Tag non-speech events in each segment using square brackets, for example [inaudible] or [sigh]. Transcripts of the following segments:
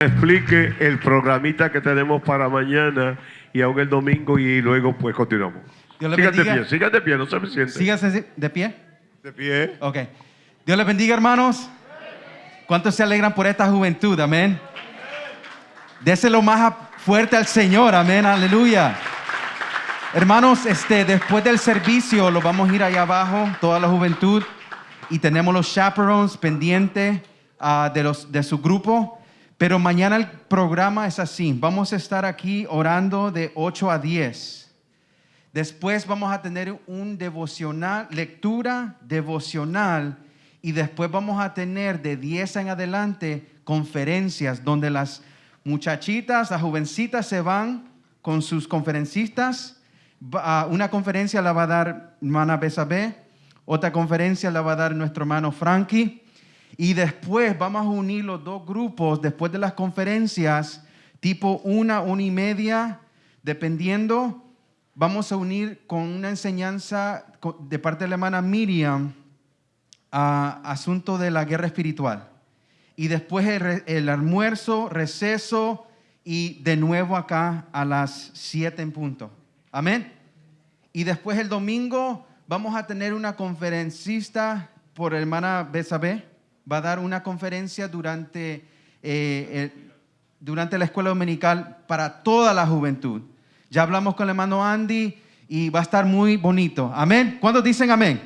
explique el programita que tenemos para mañana y aún el domingo y luego pues continuamos. Dios Sigan de pie, sigan de pie, no se me sienten. Sígase de pie. De pie. Ok. Dios les bendiga, hermanos. ¿Cuántos se alegran por esta juventud? Amén. Déselo más fuerte al Señor. Amén. Aleluya. Hermanos, este, después del servicio lo vamos a ir allá abajo, toda la juventud, y tenemos los chaperones pendientes ah, de, los, de su grupo. Pero mañana el programa es así. Vamos a estar aquí orando de 8 a 10. Después vamos a tener un devocional, lectura devocional y después vamos a tener de 10 en adelante conferencias donde las muchachitas, las jovencitas se van con sus conferencistas. Ah, Una conferencia la va a dar hermana Besabé, otra conferencia la va a dar nuestro hermano Frankie y después vamos a unir los dos grupos después de las conferencias, tipo una, una y media, dependiendo vamos a unir con una enseñanza de parte de la hermana Miriam a asunto de la guerra espiritual. Y después el almuerzo, receso y de nuevo acá a las 7 en punto. Amén. Y después el domingo vamos a tener una conferencista por hermana Besabé. Va a dar una conferencia durante, eh, el- durante la escuela dominical para toda la juventud. Ya hablamos con el hermano Andy y va a estar muy bonito. Amén. ¿Cuántos dicen amén?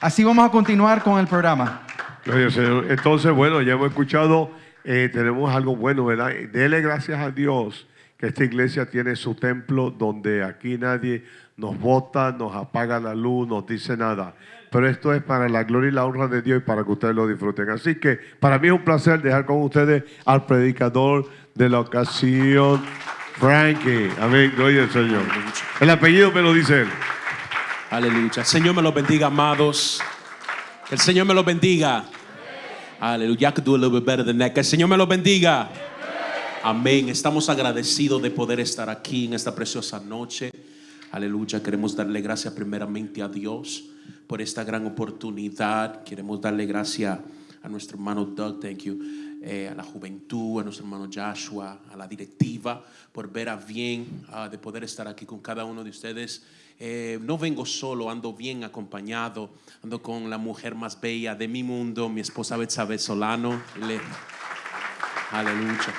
Así vamos a continuar con el programa. Al Señor. Entonces, bueno, ya hemos escuchado, eh, tenemos algo bueno, ¿verdad? Dele gracias a Dios que esta iglesia tiene su templo donde aquí nadie nos vota, nos apaga la luz, nos dice nada. Pero esto es para la gloria y la honra de Dios y para que ustedes lo disfruten. Así que para mí es un placer dejar con ustedes al predicador de la ocasión, Frankie. Amén, gloria al Señor. El apellido me lo dice él. Aleluya. El Señor me los bendiga, amados. Que el Señor me los bendiga. Aleluya. I could do a little bit better than that. Que el Señor me los bendiga. Amén. Estamos agradecidos de poder estar aquí en esta preciosa noche. Aleluya. Queremos darle gracias primeramente a Dios por esta gran oportunidad. Queremos darle gracias a nuestro hermano Doug, thank you, eh, a la juventud, a nuestro hermano Joshua, a la directiva, por ver a bien ah, de poder estar aquí con cada uno de ustedes. Eh, no vengo solo, ando bien acompañado, ando con la mujer más bella de mi mundo, mi esposa Betsabe Solano. Le- Aleluya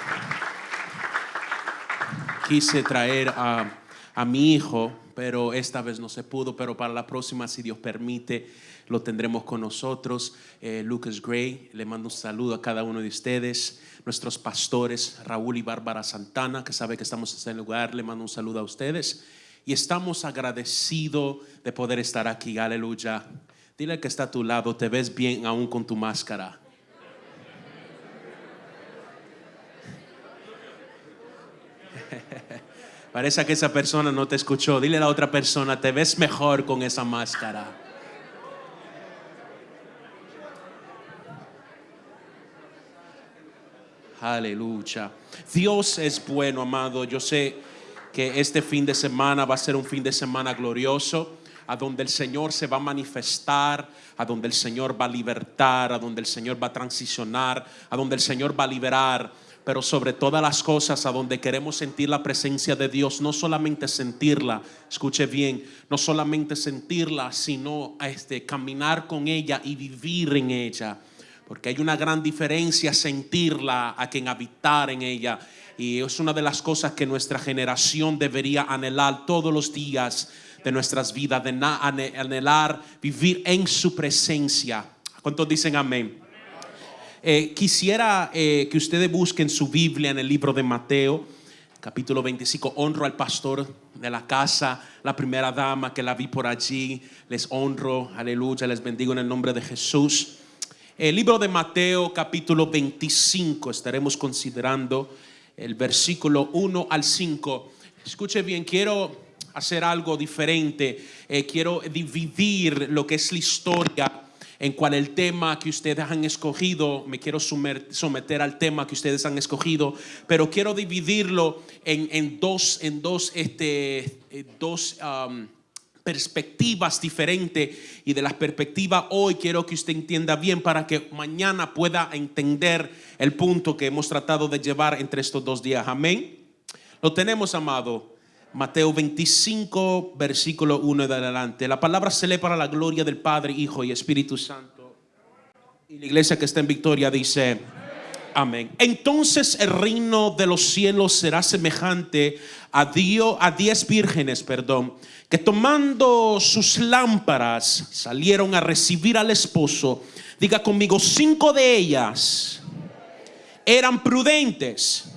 quise traer a, a mi hijo, pero esta vez no se pudo, pero para la próxima, si Dios permite, lo tendremos con nosotros. Eh, Lucas Gray, le mando un saludo a cada uno de ustedes. Nuestros pastores, Raúl y Bárbara Santana, que sabe que estamos en este lugar, le mando un saludo a ustedes. Y estamos agradecidos de poder estar aquí, aleluya. Dile que está a tu lado, te ves bien aún con tu máscara. Parece que esa persona no te escuchó. Dile a la otra persona, te ves mejor con esa máscara. Aleluya. Dios es bueno, amado. Yo sé que este fin de semana va a ser un fin de semana glorioso, a donde el Señor se va a manifestar, a donde el Señor va a libertar, a donde el Señor va a transicionar, a donde el Señor va a liberar pero sobre todas las cosas a donde queremos sentir la presencia de Dios, no solamente sentirla, escuche bien, no solamente sentirla, sino este, caminar con ella y vivir en ella. Porque hay una gran diferencia sentirla a quien habitar en ella. Y es una de las cosas que nuestra generación debería anhelar todos los días de nuestras vidas, de anhelar vivir en su presencia. ¿Cuántos dicen amén? Eh, quisiera eh, que ustedes busquen su Biblia en el libro de Mateo, capítulo 25. Honro al pastor de la casa, la primera dama que la vi por allí. Les honro, aleluya, les bendigo en el nombre de Jesús. El libro de Mateo, capítulo 25, estaremos considerando el versículo 1 al 5. Escuche bien, quiero hacer algo diferente. Eh, quiero dividir lo que es la historia en cual el tema que ustedes han escogido, me quiero someter al tema que ustedes han escogido, pero quiero dividirlo en, dos, en dos, este, eh, dos perspectivas diferentes y de las perspectivas hoy quiero que usted entienda bien para que mañana pueda entender el punto que hemos tratado de llevar entre estos dos días. Amén. Lo tenemos, amado. Mateo 25, versículo 1 de adelante. La palabra se lee para la gloria del Padre, Hijo y Espíritu Santo. Y la iglesia que está en victoria dice, amén. Entonces el reino de los cielos será semejante a, Dios, a diez vírgenes, perdón, que tomando sus lámparas salieron a recibir al esposo. Diga conmigo, cinco de ellas eran prudentes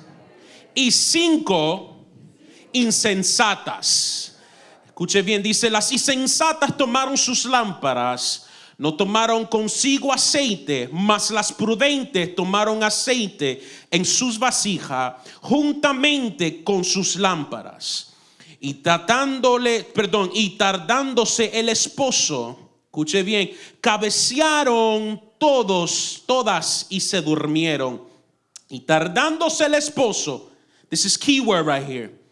y cinco insensatas. Escuche bien, dice, las insensatas tomaron sus lámparas, no tomaron consigo aceite, mas las prudentes tomaron aceite en sus vasijas juntamente con sus lámparas. Y tratándole, perdón, y tardándose el esposo, escuche bien, cabecearon todos, todas y se durmieron. Y tardándose el esposo, this is keyword right here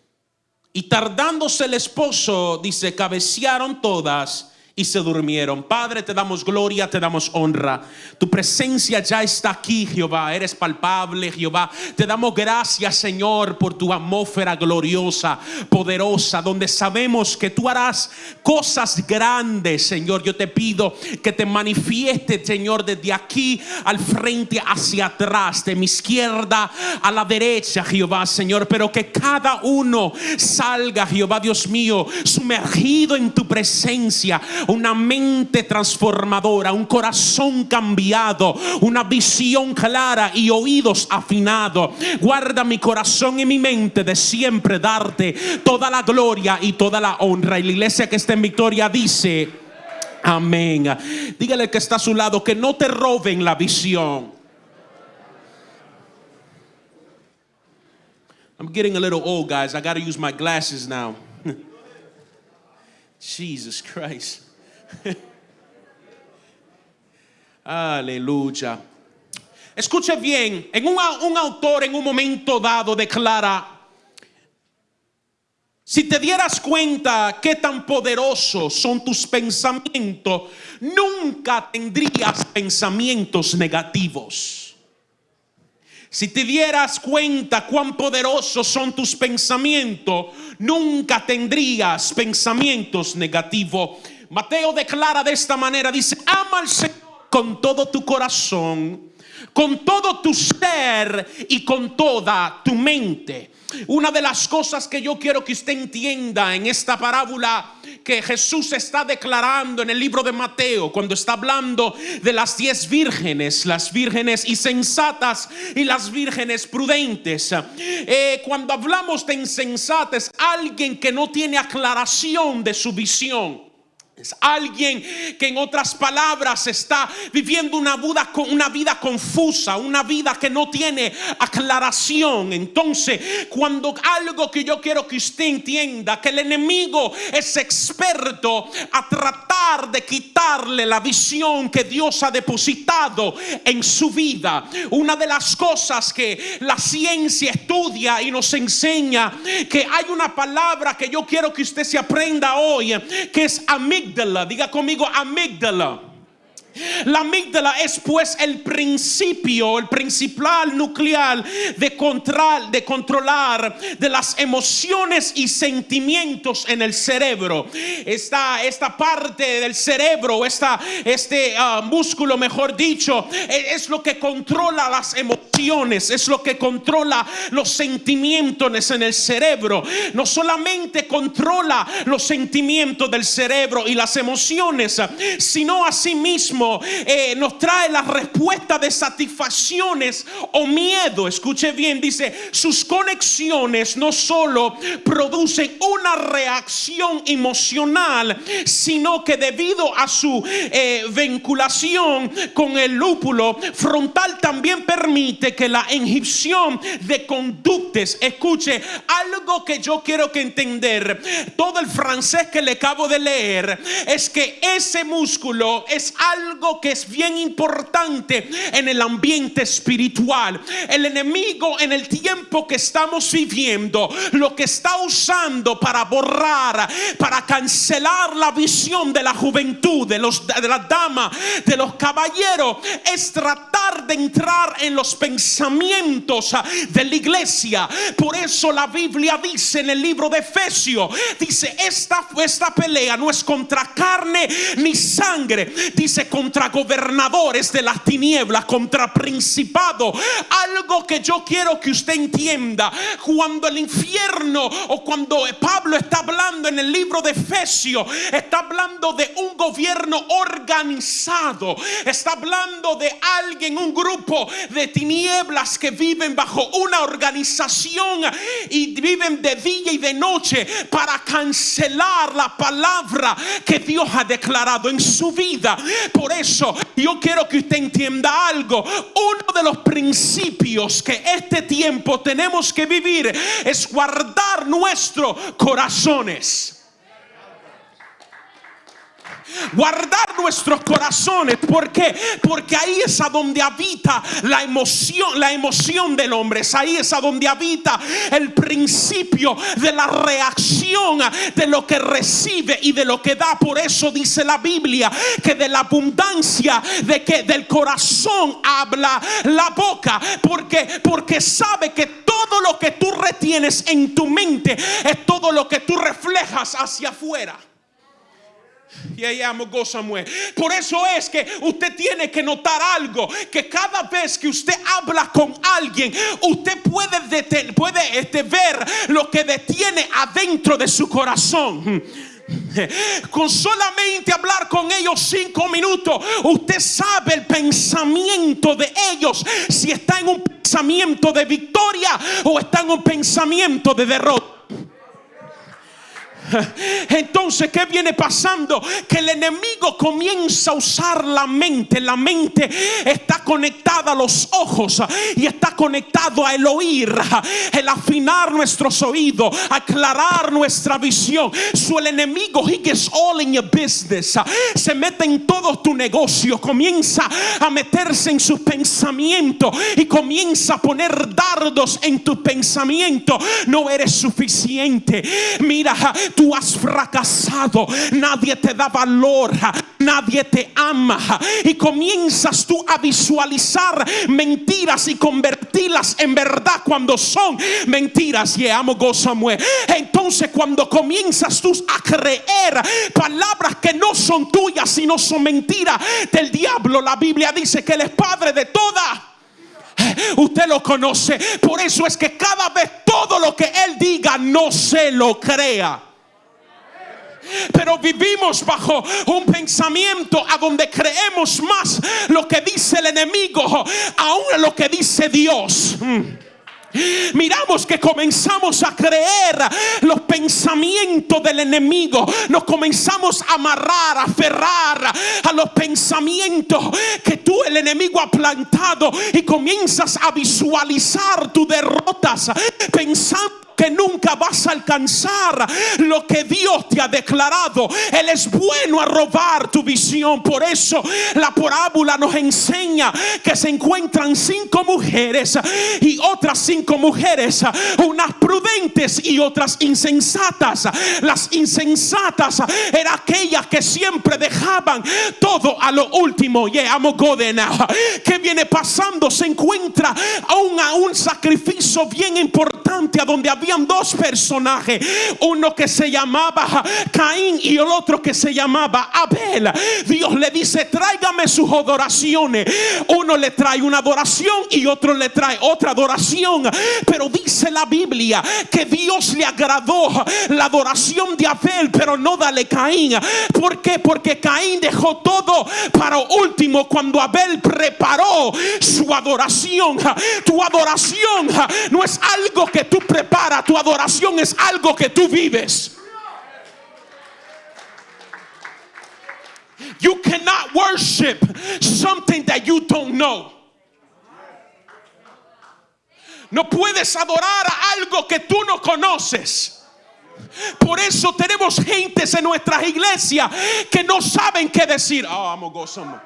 y tardándose el esposo, dice, cabecearon todas y se durmieron. Padre, te damos gloria, te damos honra. Tu presencia ya está aquí, Jehová. Eres palpable, Jehová. Te damos gracias, Señor, por tu atmósfera gloriosa, poderosa, donde sabemos que tú harás cosas grandes, Señor. Yo te pido que te manifieste, Señor, desde aquí al frente hacia atrás, de mi izquierda a la derecha, Jehová, Señor. Pero que cada uno salga, Jehová, Dios mío, sumergido en tu presencia una mente transformadora, un corazón cambiado, una visión clara y oídos afinados. Guarda mi corazón y mi mente de siempre darte toda la gloria y toda la honra. Y la iglesia que está en victoria dice, amén. Dígale que está a su lado que no te roben la visión. I'm getting a little old, guys. I got to use my glasses now. [laughs] Jesus Christ. [laughs] Aleluya. Escuche bien, en un, un, autor en un momento dado declara, si te dieras cuenta qué tan poderosos son tus pensamientos, nunca tendrías pensamientos negativos. Si te dieras cuenta cuán poderosos son tus pensamientos, nunca tendrías pensamientos negativos. Mateo declara de esta manera, dice, ama al Señor con todo tu corazón, con todo tu ser y con toda tu mente. Una de las cosas que yo quiero que usted entienda en esta parábola que Jesús está declarando en el libro de Mateo, cuando está hablando de las diez vírgenes, las vírgenes insensatas y las vírgenes prudentes. Eh, cuando hablamos de insensatas, alguien que no tiene aclaración de su visión. Alguien que en otras palabras está viviendo una vida, una vida confusa, una vida que no tiene aclaración. Entonces, cuando algo que yo quiero que usted entienda, que el enemigo es experto a tratar de quitarle la visión que Dios ha depositado en su vida. Una de las cosas que la ciencia estudia y nos enseña, que hay una palabra que yo quiero que usted se aprenda hoy, que es Diga conmigo amígdala. La amígdala es pues el principio, el principal nuclear de, control, de controlar de las emociones y sentimientos en el cerebro. Esta, esta parte del cerebro, esta, este uh, músculo, mejor dicho, e, es lo que controla las emociones, es lo que controla los sentimientos en el cerebro. No solamente controla los sentimientos del cerebro y las emociones, sino asimismo eh, nos trae la respuesta de satisfacciones o miedo. Escuche bien, dice, sus conexiones no solo producen una reacción emocional, sino que debido a su eh, vinculación con el lúpulo frontal también permite que la inhibición de conductes, escuche, algo que yo quiero que entender, todo el francés que le acabo de leer, es que ese músculo es algo algo que es bien importante en el ambiente espiritual. El enemigo en el tiempo que estamos viviendo, lo que está usando para borrar, para cancelar la visión de la juventud, de, los, de las damas, de los caballeros, es tratar de entrar en los pensamientos de la iglesia. Por eso la Biblia dice en el libro de Efesios, dice, esta, esta pelea no es contra carne ni sangre, dice contra gobernadores de las tinieblas, contra principado. Algo que yo quiero que usted entienda, cuando el infierno o cuando Pablo está hablando en el libro de Efesios, está hablando de un gobierno organizado, está hablando de alguien, un grupo de tinieblas que viven bajo una organización y viven de día y de noche para cancelar la palabra que Dios ha declarado en su vida. Eso yo quiero que usted entienda algo. Uno de los principios que este tiempo tenemos que vivir es guardar nuestros corazones guardar nuestros corazones. ¿Por qué? Porque ahí es a donde habita la emoción, la emoción del hombre. Es ahí es a donde habita el principio de la reacción de lo que recibe y de lo que da. Por eso dice la Biblia que de la abundancia de que del corazón habla la boca. Porque porque sabe que todo lo que tú retienes en tu mente es todo lo que tú reflejas hacia afuera. Y ahí amo Samuel. Por eso es que usted tiene que notar algo, que cada vez que usted habla con alguien, usted puede, puede este, ver lo que detiene adentro de su corazón. Con solamente hablar con ellos cinco minutos, usted sabe el pensamiento de ellos, si está en un pensamiento de victoria o está en un pensamiento de derrota. [laughs] Entonces, ¿qué viene pasando? Que el enemigo comienza a usar la mente. La mente está conectada a los ojos y está conectado a el oír, el afinar nuestros oídos, aclarar nuestra visión. Su el enemigo, he gets all in your business. Se mete en todo tu negocio, comienza a meterse en sus pensamientos y comienza a poner dardos en tu pensamiento. No eres suficiente. Mira, has fracasado, nadie te da valor, nadie te ama y comienzas tú a visualizar mentiras y convertirlas en verdad cuando son mentiras. Y amo Samuel. Entonces cuando comienzas tú a creer palabras que no son tuyas, sino son mentiras del diablo, la Biblia dice que él es padre de todas usted lo conoce. Por eso es que cada vez todo lo que Él diga no se lo crea. Pero vivimos bajo un pensamiento a donde creemos más lo que dice el enemigo, aún lo que dice Dios. Mm. Miramos que comenzamos a creer los pensamientos del enemigo. Nos comenzamos a amarrar, a aferrar a los pensamientos que tú, el enemigo, ha plantado. Y comienzas a visualizar tus derrotas pensando que nunca vas a alcanzar lo que Dios te ha declarado. Él es bueno a robar tu visión. Por eso la parábola nos enseña que se encuentran cinco mujeres y otras cinco mujeres, unas prudentes y otras insensatas. Las insensatas eran aquellas que siempre dejaban todo a lo último. Yeah, amo ¿Qué viene pasando? Se encuentra aún a un sacrificio bien importante a donde habían dos personajes, uno que se llamaba Caín y el otro que se llamaba Abel. Dios le dice, tráigame sus adoraciones. Uno le trae una adoración y otro le trae otra adoración. Pero dice la Biblia que Dios le agradó la adoración de Abel, pero no dale Caín. ¿Por qué? Porque Caín dejó todo para último cuando Abel preparó su adoración. Tu adoración no es algo que tú preparas tu adoración es algo que tú vives. You cannot worship something that you don't know. No puedes adorar a algo que tú no conoces. Por eso tenemos gentes en nuestras iglesias que no saben qué decir. Oh, I'm gonna go somewhere.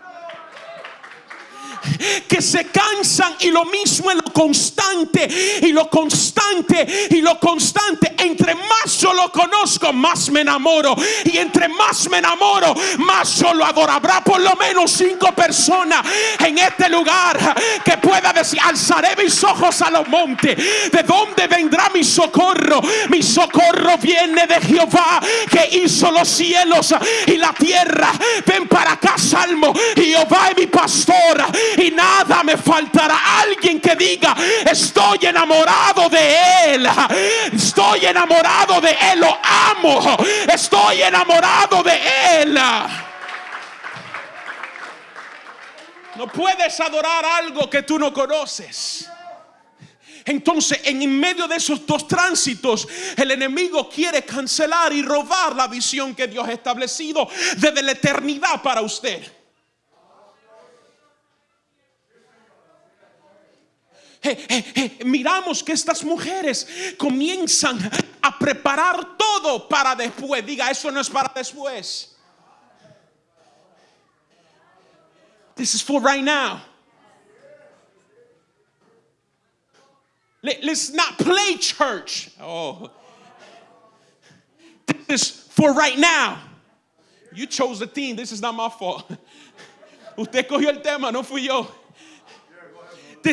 Que se cansan y lo mismo en lo constante y lo constante y lo constante. Entre más yo lo conozco, más me enamoro. Y entre más me enamoro, más yo lo adoro. Habrá por lo menos cinco personas en este lugar que pueda decir, alzaré mis ojos a los montes. ¿De dónde vendrá mi socorro? Mi socorro viene de Jehová que hizo los cielos y la tierra. Ven para acá, Salmo. Jehová es mi pastor y nada me faltará. Alguien que diga, estoy enamorado de Él. Estoy enamorado de Él. Lo amo. Estoy enamorado de Él. No puedes adorar algo que tú no conoces. Entonces, en medio de esos dos tránsitos, el enemigo quiere cancelar y robar la visión que Dios ha establecido desde la eternidad para usted. Eh, eh, eh, miramos que estas mujeres comienzan a preparar todo para después. Diga, eso no es para después. This is for right now. Let, us not play church. Oh. This is for right now. You chose the theme. This is not my fault. [laughs] Usted cogió el tema, no fui yo.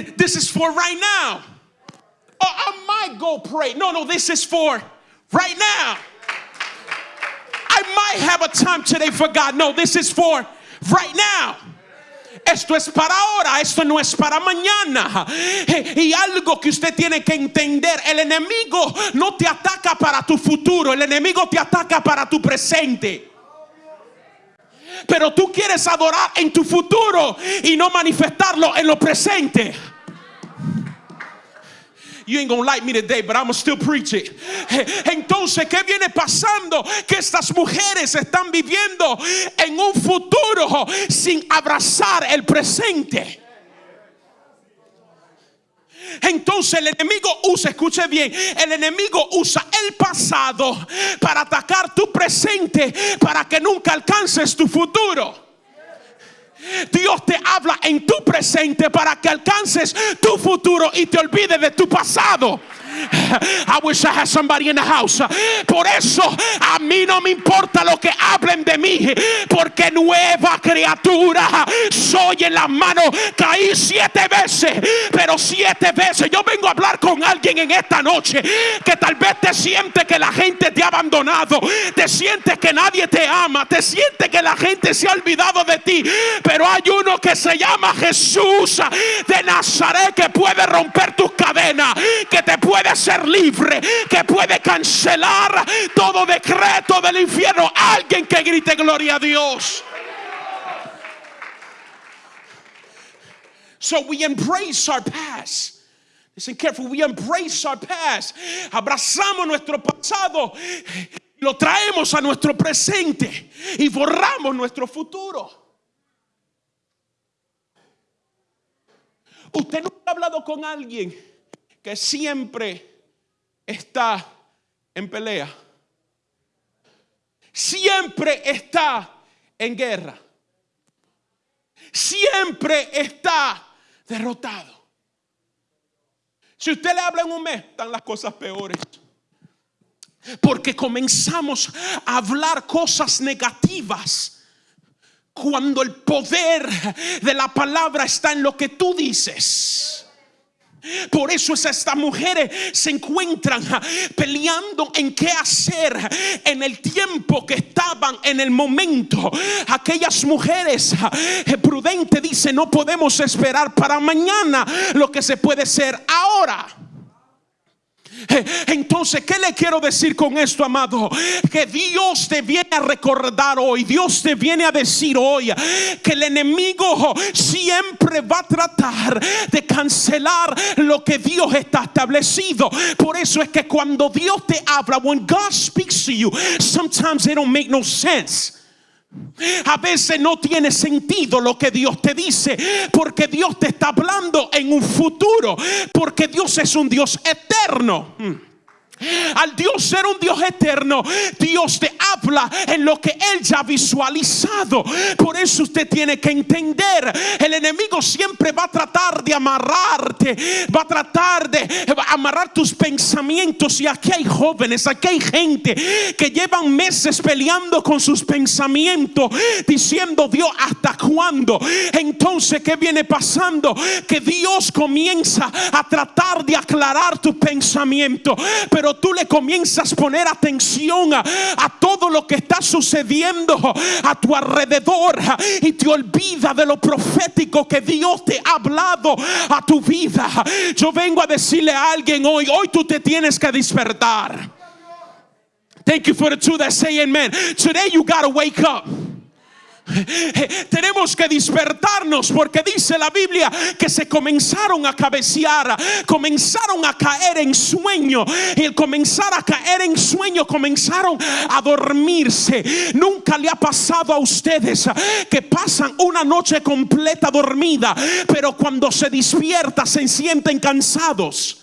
This is for right now. Oh, I might go pray. No, no, this is for right now. I might have a time today for God. No, this is for right now. Esto es para ahora, esto no es para mañana. Y algo que usted tiene que entender, el enemigo no te ataca para tu futuro, el enemigo te ataca para tu presente. Pero tú quieres adorar en tu futuro y no manifestarlo en lo presente. You ain't gonna like me today, but I'm still preach it. Entonces, ¿qué viene pasando? Que estas mujeres están viviendo en un futuro sin abrazar el presente. Entonces el enemigo usa, escuche bien, el enemigo usa el pasado para atacar tu presente, para que nunca alcances tu futuro. Dios te habla en tu presente para que alcances tu futuro y te olvides de tu pasado. I wish I had somebody in. Por eso a mí no me importa lo que hablen de mí, porque nueva criatura soy en las manos. Caí siete veces, pero siete veces. Yo vengo a hablar con alguien en esta noche que tal vez te siente que la gente te ha abandonado, te sientes que nadie te ama, te siente que la gente se ha olvidado de ti, pero hay uno que se llama Jesús de Nazaret que puede romper tus cadenas, que te puede ser libre, que puede cancelar todo decreto del infierno. Alguien que grite gloria a Dios. So we embrace our past. Listen careful, we embrace our past. Abrazamos nuestro pasado, lo traemos a nuestro presente y borramos nuestro futuro. Usted nunca ha hablado con alguien que siempre está en pelea. Siempre está en guerra. Siempre está derrotado. Si usted le habla en un mes, están las cosas peores. Porque comenzamos a hablar cosas negativas cuando el poder de la palabra está en lo que tú dices. Por eso es estas mujeres se encuentran peleando en qué hacer en el tiempo que estaban en el momento. Aquellas mujeres eh, prudentes dicen no podemos esperar para mañana lo que se puede hacer ahora. Eh, entonces, ¿qué le quiero decir con esto, amado? Que Dios te viene a recordar hoy, Dios te viene a decir hoy que el enemigo siempre va a tratar de cancelar lo que Dios está establecido. Por eso es que cuando Dios te habla, when God speaks to you, sometimes they don't make no sense. A veces no tiene sentido lo que Dios te dice, porque Dios te está hablando en un futuro, porque Dios es un Dios eterno. Al Dios ser un Dios eterno, Dios te habla en lo que Él ya ha visualizado. Por eso usted tiene que entender, el enemigo siempre va a tratar de amarrarte, va a tratar de amarrar tus pensamientos. Y aquí hay jóvenes, aquí hay gente que llevan meses peleando con sus pensamientos, diciendo Dios, ¿hasta cuándo? Entonces, ¿qué viene pasando? Que Dios comienza a tratar de aclarar tu pensamiento, pero tú le comienzas a poner atención a, a todo lo que está sucediendo a tu alrededor y te olvida de lo profético que Dios te ha hablado a tu vida. Yo vengo a decirle a alguien hoy, hoy tú te tienes que despertar. Thank you for the two that say amen. Today you gotta wake up. [laughs] Tenemos que despertarnos porque dice la Biblia que se comenzaron a cabecear, comenzaron a caer en sueño y el comenzar a caer en sueño comenzaron a dormirse. Nunca le ha pasado a ustedes que pasan una noche completa dormida, pero cuando se despierta se sienten cansados.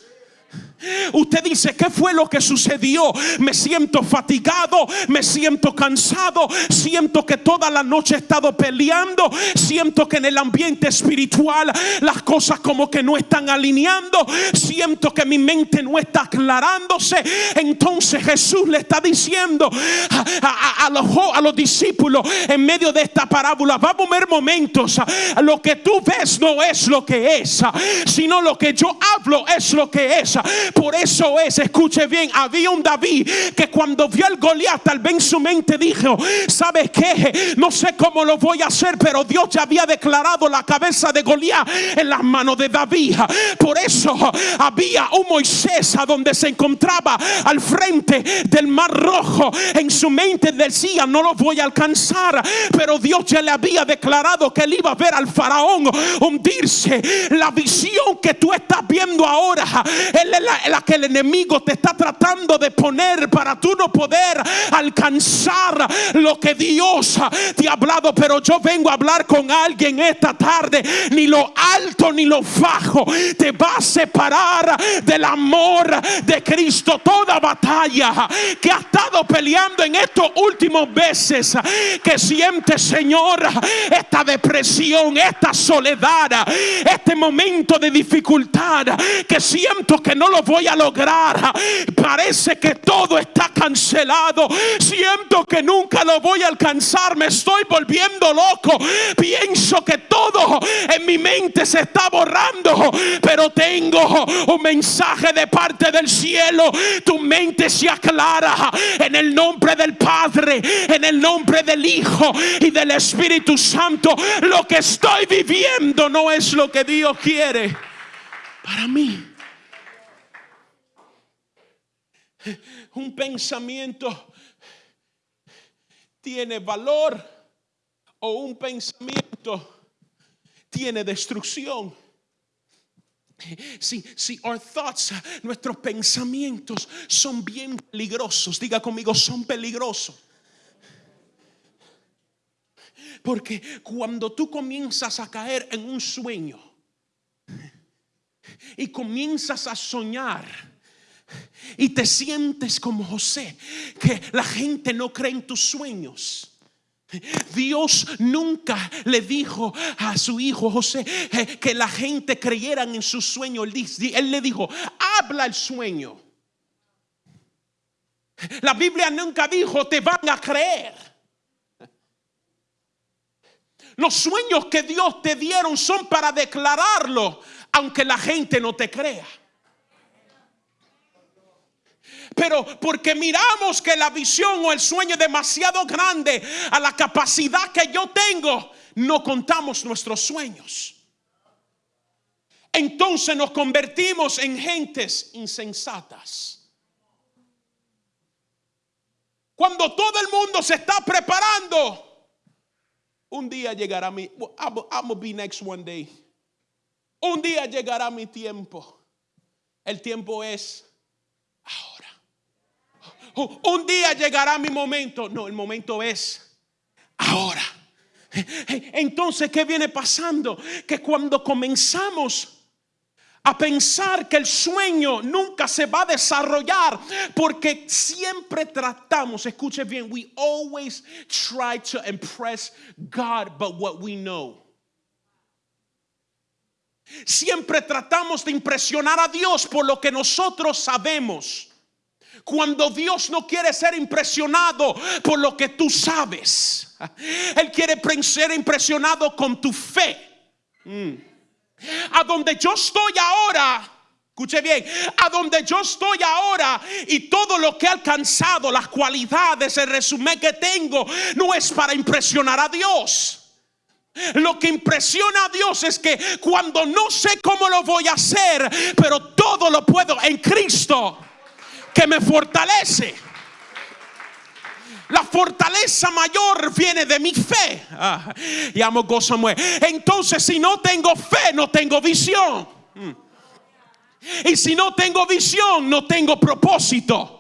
Usted dice, ¿qué fue lo que sucedió? Me siento fatigado, me siento cansado, siento que toda la noche he estado peleando, siento que en el ambiente espiritual las cosas como que no están alineando, siento que mi mente no está aclarándose. Entonces Jesús le está diciendo a, los, a los discípulos en medio de esta parábola, vamos a ver momentos, lo que tú ves no es lo que es, sino lo que yo hablo es lo que es. Por eso es, escuche bien, había un David que cuando vio al Goliat, tal vez en su mente dijo, ¿sabes qué? No sé cómo lo voy a hacer, pero Dios ya había declarado la cabeza de Goliat en las manos de David. Por eso había un Moisés a donde se encontraba al frente del mar rojo. En su mente decía, no lo voy a alcanzar, pero Dios ya le había declarado que él iba a ver al faraón hundirse. La visión que tú estás viendo ahora, él es la, la que el enemigo te está tratando de poner para tú no poder alcanzar lo que Dios te ha hablado. Pero yo vengo a hablar con alguien esta tarde. Ni lo alto ni lo bajo te va a separar del amor de Cristo. Toda batalla que ha estado peleando en estos últimos meses que siente, Señor, esta depresión, esta soledad, este momento de dificultad que siento que no lo voy a lograr. Parece que todo está cancelado. Siento que nunca lo voy a alcanzar. Me estoy volviendo loco. Pienso que todo en mi mente se está borrando. Pero tengo un mensaje de parte del cielo. Tu mente se aclara en el nombre del Padre, en el nombre del Hijo y del Espíritu Santo. Lo que estoy viviendo no es lo que Dios quiere para mí. Un pensamiento tiene valor o un pensamiento tiene destrucción. Si, si our thoughts, nuestros pensamientos son bien peligrosos, diga conmigo, son peligrosos. Porque cuando tú comienzas a caer en un sueño y comienzas a soñar, y te sientes como José, que la gente no cree en tus sueños. Dios nunca le dijo a su hijo José eh, que la gente creyera en su sueño. Él le dijo, habla el sueño. La Biblia nunca dijo, te van a creer. Los sueños que Dios te dieron son para declararlo, aunque la gente no te crea. Pero porque miramos que la visión o el sueño es demasiado grande a la capacidad que yo tengo, no contamos nuestros sueños. Entonces nos convertimos en gentes insensatas. Cuando todo el mundo se está preparando, un día llegará mi, I'm be next one day. Un día llegará mi tiempo. El tiempo es ahora. Un día llegará mi momento. No, el momento es ahora. Entonces, ¿qué viene pasando? Que cuando comenzamos a pensar que el sueño nunca se va a desarrollar porque siempre tratamos, escuche bien, we always try to impress God but what we know. Siempre tratamos de impresionar a Dios por lo que nosotros sabemos. Cuando Dios no quiere ser impresionado por lo que tú sabes. Él quiere ser impresionado con tu fe. Mm. A donde yo estoy ahora, escuche bien, a donde yo estoy ahora y todo lo que he alcanzado, las cualidades, el resumen que tengo, no es para impresionar a Dios. Lo que impresiona a Dios es que cuando no sé cómo lo voy a hacer, pero todo lo puedo en Cristo que me fortalece. La fortaleza mayor viene de mi fe. Ah, y amo Entonces, si no tengo fe, no tengo visión. Mm. Y si no tengo visión, no tengo propósito.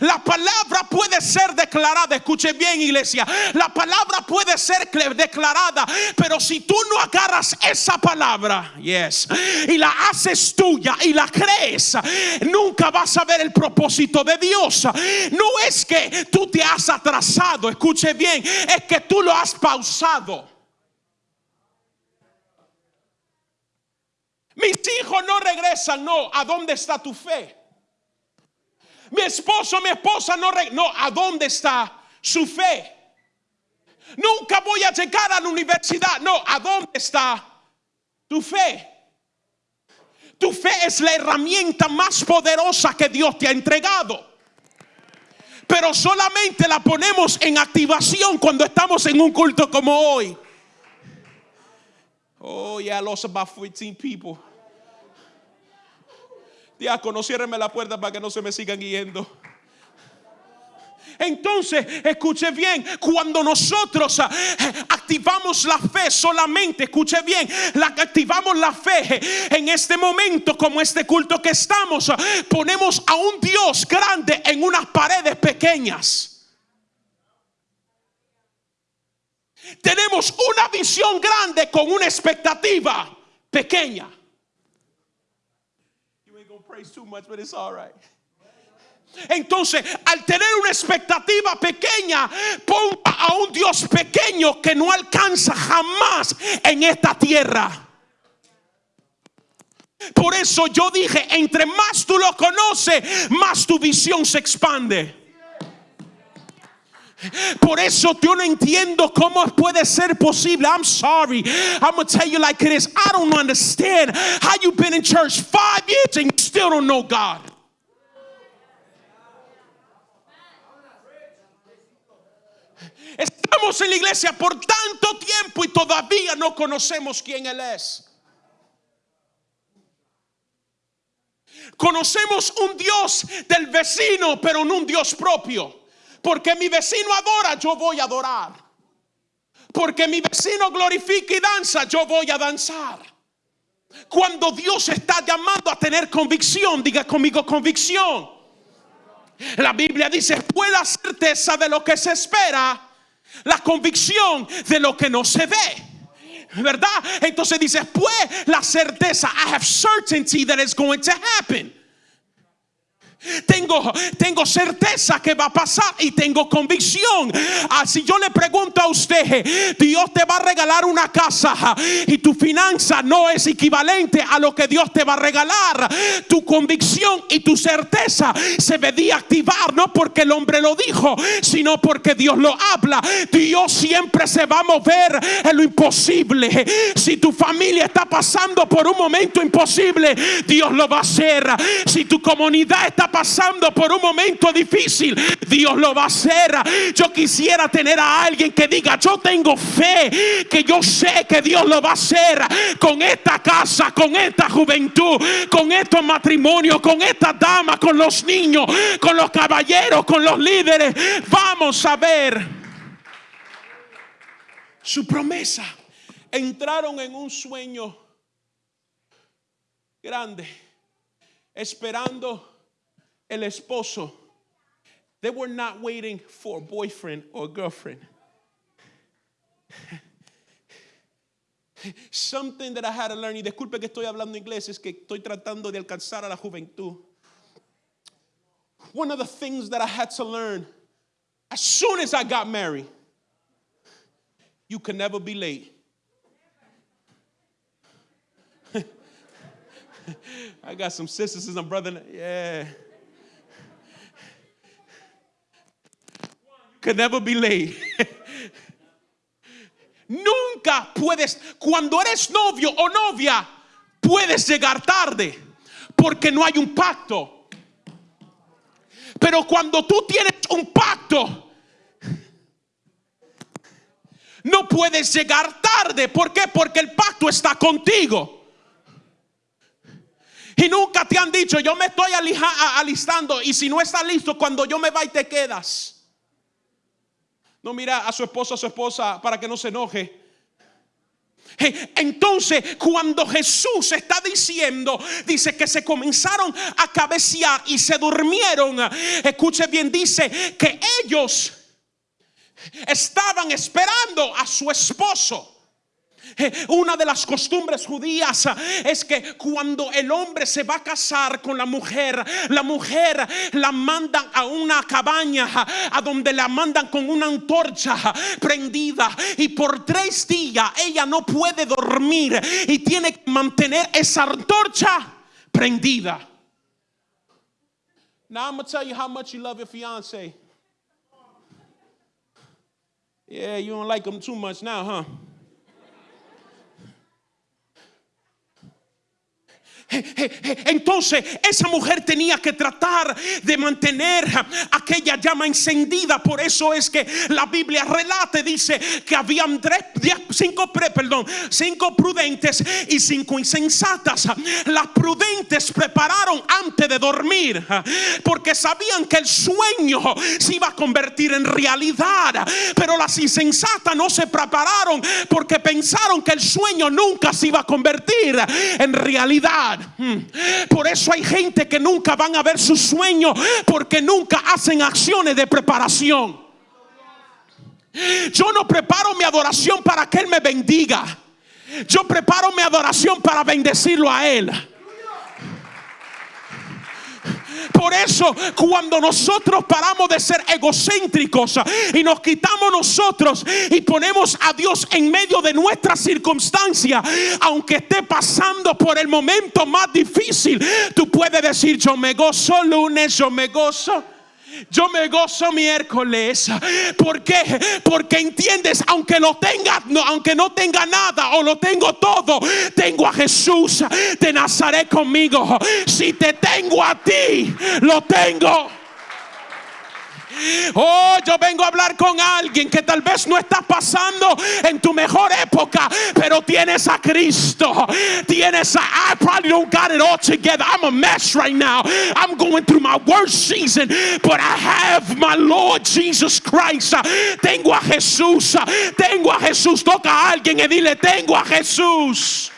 La palabra puede ser declarada, escuche bien iglesia, la palabra puede ser declarada, pero si tú no agarras esa palabra, yes, y la haces tuya y la crees, nunca vas a ver el propósito de Dios. No es que tú te has atrasado, escuche bien, es que tú lo has pausado. Mis hijos no regresan, no, ¿a dónde está tu fe? Mi esposo, mi esposa no... No, ¿a dónde está su fe? Nunca voy a llegar a la universidad. No, ¿a dónde está tu fe? Tu fe es la herramienta más poderosa que Dios te ha entregado. Pero solamente la ponemos en activación cuando estamos en un culto como hoy. Oh, yeah, I lost about 14 people. Diácono, ciérreme la puerta para que no se me sigan yendo. Entonces, escuche bien, cuando nosotros ah, activamos la fe solamente, escuche bien, la, activamos la fe en este momento, como este culto que estamos, ah, ponemos a un Dios grande en unas paredes pequeñas. Tenemos una visión grande con una expectativa pequeña too much, but it's all right. Entonces, al tener una expectativa pequeña, ponga a un Dios pequeño que no alcanza jamás en esta tierra. Por eso yo dije, entre más tú lo conoces, más tu visión se expande. Por eso yo no entiendo cómo puede ser posible. I'm sorry. I'm going to tell you like it is. I don't understand how you've been in church five years and you still don't know God. Estamos en la iglesia por tanto tiempo y todavía no conocemos quién Él es. Conocemos un Dios del vecino, pero no un Dios propio. Porque mi vecino adora, yo voy a adorar. Porque mi vecino glorifica y danza, yo voy a danzar. Cuando Dios está llamando a tener convicción, diga conmigo convicción. La Biblia dice, fue la certeza de lo que se espera, la convicción de lo que no se ve. ¿Verdad? Entonces dice, pues la certeza, I have certainty that it's going to happen. Tengo, tengo certeza que va a pasar y tengo convicción. Así ah, yo le pregunto a usted, Dios te va a regalar una casa y tu finanza no es equivalente a lo que Dios te va a regalar. Tu convicción y tu certeza se debía activar no porque el hombre lo dijo, sino porque Dios lo habla. Dios siempre se va a mover en lo imposible. Si tu familia está pasando por un momento imposible, Dios lo va a hacer. Si tu comunidad está pasando por un momento difícil, Dios lo va a hacer. Yo quisiera tener a alguien que diga, yo tengo fe, que yo sé que Dios lo va a hacer con esta casa, con esta juventud, con estos matrimonios, con esta dama, con los niños, con los caballeros, con los líderes. Vamos a ver su promesa. Entraron en un sueño grande, esperando el esposo. They were not waiting for a boyfriend or girlfriend. [laughs] Something that I had to learn, y disculpe que estoy hablando inglés, es que estoy tratando de alcanzar a la juventud. One of the things that I had to learn as soon as I got married, you can never be late. [laughs] I got some sisters and some brother. Yeah. Can never be late. Nunca puedes, cuando eres novio o novia, puedes llegar tarde porque no hay un pacto. Pero cuando tú tienes un pacto, no puedes llegar tarde. ¿Por qué? Porque el pacto está contigo. Y nunca te han dicho, yo me estoy alistando y si no estás listo, cuando yo me vaya te quedas. No mira a su esposo, a su esposa para que no se enoje. Entonces, cuando Jesús está diciendo, dice que se comenzaron a cabecear y se durmieron. Escuche bien, dice que ellos estaban esperando a su esposo. Eh, una de las costumbres judías eh, es que cuando el hombre se va a casar con la mujer, la mujer la mandan a una cabaña a donde la mandan con una antorcha prendida y por tres días ella no puede dormir y tiene que mantener esa antorcha prendida. Now I'm gonna tell you how much you love your fiance. Yeah, you don't like him too much now, huh? Entonces esa mujer tenía que tratar de mantener aquella llama encendida. Por eso es que la Biblia relate, dice que habían tres, cinco, perdón, cinco prudentes y cinco insensatas. Las prudentes prepararon antes de dormir porque sabían que el sueño se iba a convertir en realidad. Pero las insensatas no se prepararon porque pensaron que el sueño nunca se iba a convertir en realidad. Por eso hay gente que nunca van a ver su sueño porque nunca hacen acciones de preparación. Yo no preparo mi adoración para que Él me bendiga. Yo preparo mi adoración para bendecirlo a Él. Por eso cuando nosotros paramos de ser egocéntricos y nos quitamos nosotros y ponemos a Dios en medio de nuestra circunstancia, aunque esté pasando por el momento más difícil, tú puedes decir, yo me gozo lunes, yo me gozo yo me gozo miércoles. ¿Por qué? Porque entiendes, aunque lo tenga, no, aunque no tenga nada o lo tengo todo, tengo a Jesús de Nazaret conmigo. Si te tengo a ti, lo tengo. Oh, yo vengo a hablar con alguien que tal vez no está pasando en tu mejor época, pero tienes a Cristo. Tienes a I probably don't got it all together. I'm a mess right now. I'm going through my worst season, but I have my Lord Jesus Christ. Tengo a Jesús. Tengo a Jesús. Toca a alguien y dile, tengo a Jesús.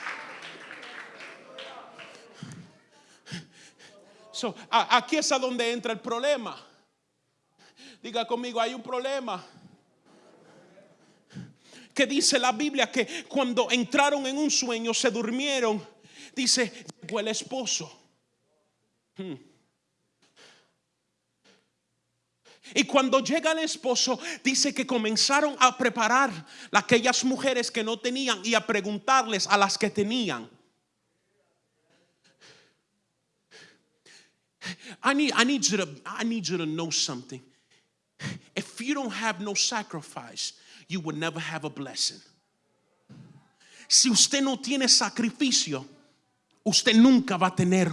So, aquí es a donde entra el problema. Diga conmigo, hay un problema. Que dice la Biblia que cuando entraron en un sueño se durmieron. Dice, llegó el esposo. Hmm. Y cuando llega el esposo, dice que comenzaron a preparar aquellas mujeres que no tenían y a preguntarles a las que tenían. I need you to know something. If you don't have no sacrifice, you will never have a blessing. Si usted no tiene sacrificio, usted nunca va a tener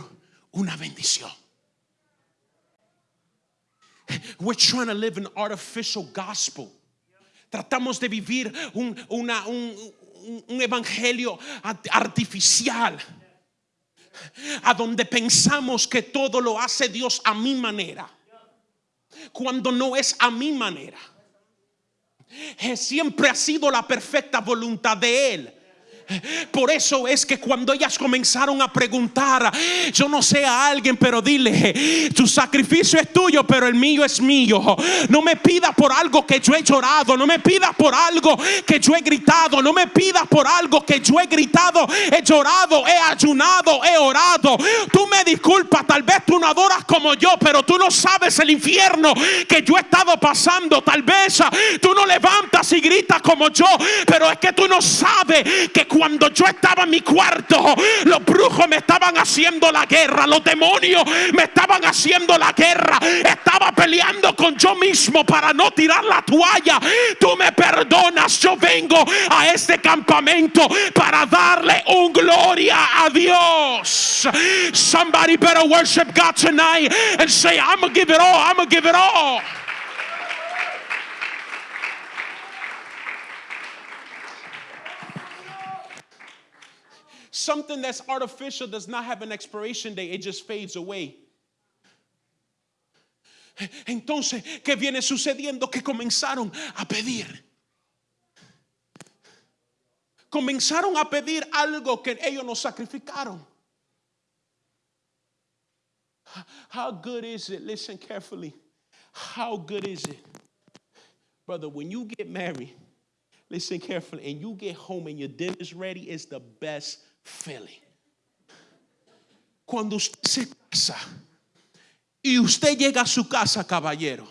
una bendición. We're trying to live an artificial gospel. Tratamos de vivir un, una, un, un evangelio artificial a donde pensamos que todo lo hace Dios a mi manera cuando no es a mi manera. Siempre ha sido la perfecta voluntad de Él. Por eso es que cuando ellas comenzaron a preguntar, yo no sé a alguien, pero dile, tu sacrificio es tuyo, pero el mío es mío. No me pidas por algo que yo he llorado, no me pidas por algo que yo he gritado, no me pidas por algo que yo he gritado, he llorado, he ayunado, he orado. Tú me disculpas, tal vez tú no adoras como yo, pero tú no sabes el infierno que yo he estado pasando. Tal vez tú no levantas y gritas como yo, pero es que tú no sabes que cuando yo estaba en mi cuarto, los brujos me estaban haciendo la guerra, los demonios me estaban haciendo la guerra, estaba peleando con yo mismo para no tirar la toalla. Tú me perdonas, yo vengo a este campamento para darle un gloria a Dios. Somebody better worship God tonight and say, I'm gonna give it all, I'm gonna give it all. Something that's artificial does not have an expiration date, it just fades away. Entonces, ¿qué viene sucediendo? Que comenzaron a pedir. Comenzaron a pedir algo que ellos no sacrificaron. How good is it? Listen carefully. How good is it? Brother, when you get married, listen carefully, and you get home and your dinner's ready, it's the best feeling. Cuando usted se casa y usted llega a su casa, caballero,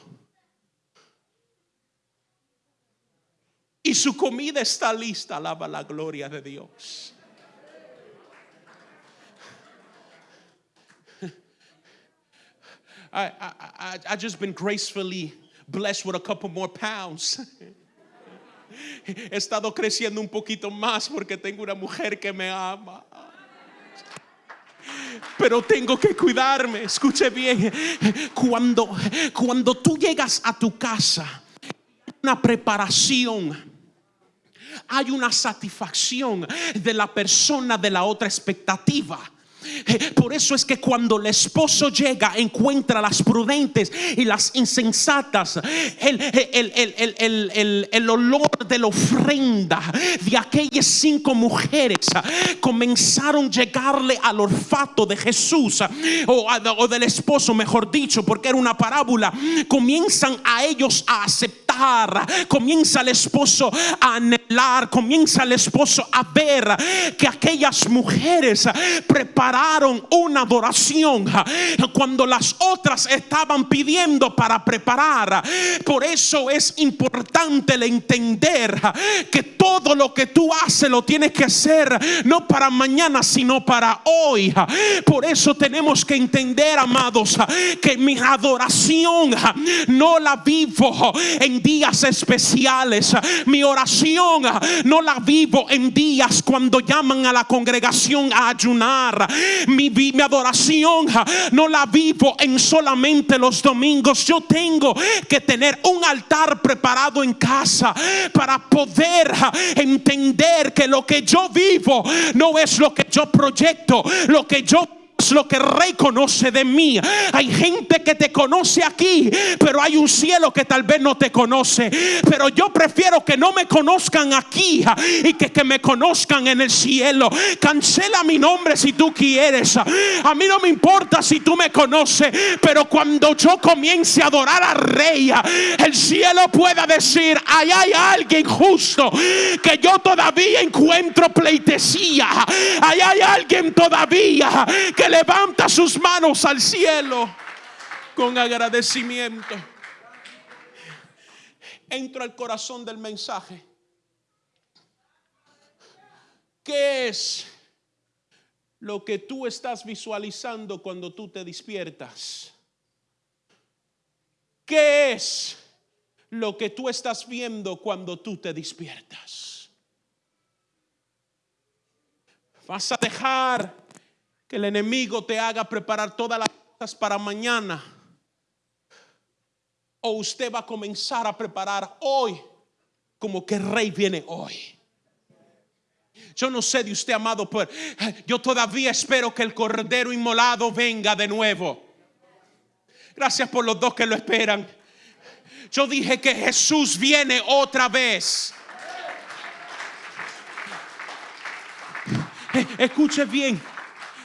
y su comida está lista, alaba la gloria de Dios. [laughs] I, I, I, I just been gracefully blessed with a couple more pounds. [laughs] He estado creciendo un poquito más porque tengo una mujer que me ama. Pero tengo que cuidarme. Escuche bien. Cuando, cuando tú llegas a tu casa, una preparación hay una satisfacción de la persona de la otra expectativa. Eh, Por eso es que cuando el esposo llega, encuentra las prudentes y las insensatas, el, el- el- el- olor de la ofrenda de aquellas cinco mujeres ah, comenzaron a llegarle al olfato de Jesús ah, o del esposo, mejor dicho, porque era una parábola. Comienzan a ellos a aceptar, comienza el esposo a anhelar, comienza el esposo a ver que aquellas mujeres prepararon una adoración cuando las otras estaban pidiendo para preparar. Por eso es importante el entender que todo lo que tú haces lo tienes que hacer no para mañana, sino para hoy. Por eso tenemos que entender, amados, que mi adoración no la vivo en días especiales. Mi oración no la vivo en días cuando llaman a la congregación a ayunar. Mi, mi adoración no la vivo en solamente los domingos. Yo tengo que tener un altar preparado en casa para poder entender que lo que yo vivo no es lo que yo proyecto, lo que yo lo que el rey conoce de mí. Hay gente que te conoce aquí, pero hay un cielo que tal vez no te conoce. Pero yo prefiero que no me conozcan aquí y que, que me conozcan en el cielo. Cancela mi nombre si tú quieres. A mí no me importa si tú me conoces, pero cuando yo comience a adorar al rey, el cielo pueda decir, ahí hay alguien justo que yo todavía encuentro pleitesía. Ahí hay alguien todavía que levanta sus manos al cielo con agradecimiento. Entro al corazón del mensaje. ¿Qué es lo que tú estás visualizando cuando tú te despiertas? ¿Qué es lo que tú estás viendo cuando tú te despiertas? Vas a dejar que el enemigo te haga preparar todas las cosas para mañana. O usted va a comenzar a preparar hoy como que el rey viene hoy. Yo no sé de usted, amado, pero yo todavía espero que el cordero inmolado venga de nuevo. Gracias por los dos que lo esperan. Yo dije que Jesús viene otra vez. Eh, Escuche bien.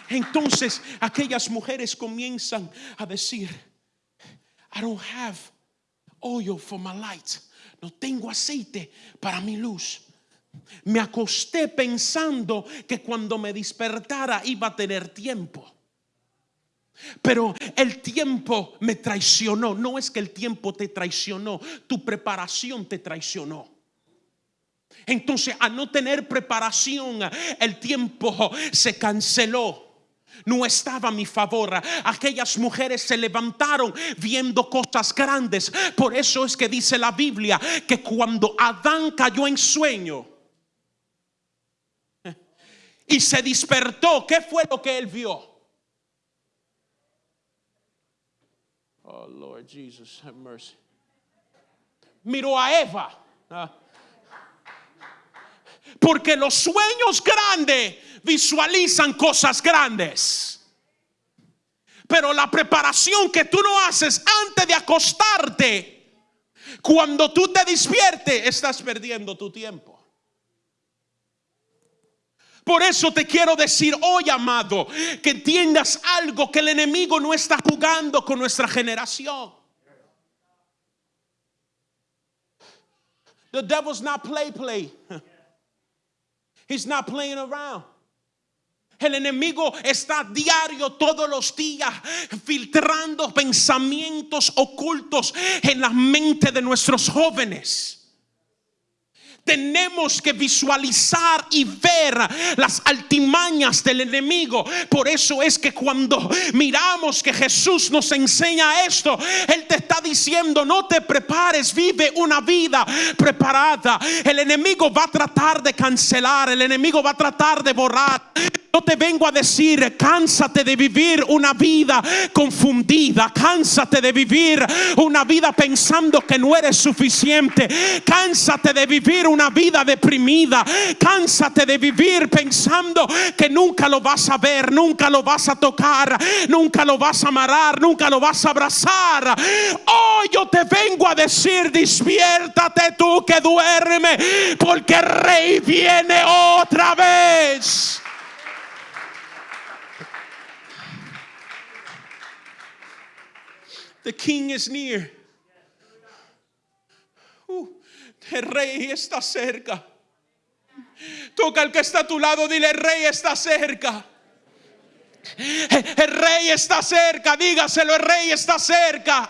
Entonces aquellas mujeres comienzan a decir, I don't have oil for my light. No tengo aceite para mi luz. Me acosté pensando que cuando me despertara iba a tener tiempo. Pero el tiempo me traicionó. No es que el tiempo te traicionó, tu preparación te traicionó. Entonces, a no tener preparación, el tiempo se canceló. No estaba a mi favor. Aquellas mujeres se levantaron viendo cosas grandes. Por eso es que dice la Biblia que cuando Adán cayó en sueño y se despertó, ¿qué fue lo que él vio? Oh Lord Jesus, have mercy. Miró a Eva. Porque los sueños grandes visualizan cosas grandes. Pero la preparación que tú no haces antes de acostarte, cuando tú te despiertes, estás perdiendo tu tiempo. Por eso te quiero decir hoy, amado, que entiendas algo, que el enemigo no está jugando con nuestra generación. The devil's not play play. [laughs] He's not playing around. El enemigo está diario todos los días filtrando pensamientos ocultos en la mente de nuestros jóvenes. Tenemos que visualizar y ver las altimañas del enemigo. Por eso es que cuando miramos que Jesús nos enseña esto, Él te está diciendo, no te prepares, vive una vida preparada. El enemigo va a tratar de cancelar, el enemigo va a tratar de borrar. Yo te vengo a decir, cánsate de vivir una vida confundida, cánsate de vivir una vida pensando que no eres suficiente, cánsate de vivir una vida deprimida, cánsate de vivir pensando que nunca lo vas a ver, nunca lo vas a tocar, nunca lo vas a amarrar, nunca lo vas a abrazar. Hoy yo te vengo a decir, despiértate tú que duerme, porque el rey viene otra vez. The king is near. Uh, el rey está cerca. Toca al que está a tu lado, dile, el rey está cerca. El rey está cerca, dígaselo, el rey está cerca.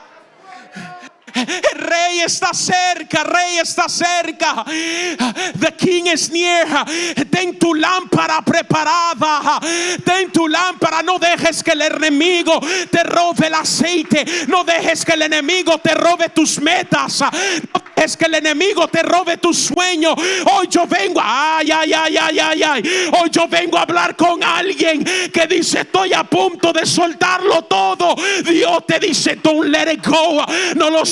El rey está cerca, el rey está cerca. The king is near. Ten tu lámpara preparada. Ten tu lámpara. No dejes que el enemigo te robe el aceite. No dejes que el enemigo te robe tus metas. No dejes que el enemigo te robe tu sueño. Hoy yo vengo, ay, ay, ay, ay, ay, ay. Hoy yo vengo a hablar con alguien que dice: Estoy a punto de soltarlo todo. Dios te dice: Don't let it go. No lo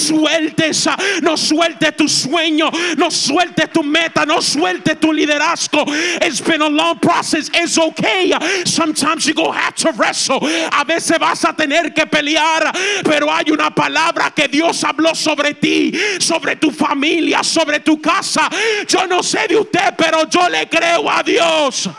no sueltes tu sueño, no sueltes tu meta, no sueltes tu liderazgo. It's been a long process. It's okay. Sometimes you go have to wrestle. A veces vas a tener que pelear, pero hay una palabra que Dios habló sobre ti, sobre tu familia, sobre tu casa. Yo no sé de usted, pero yo le creo a Dios.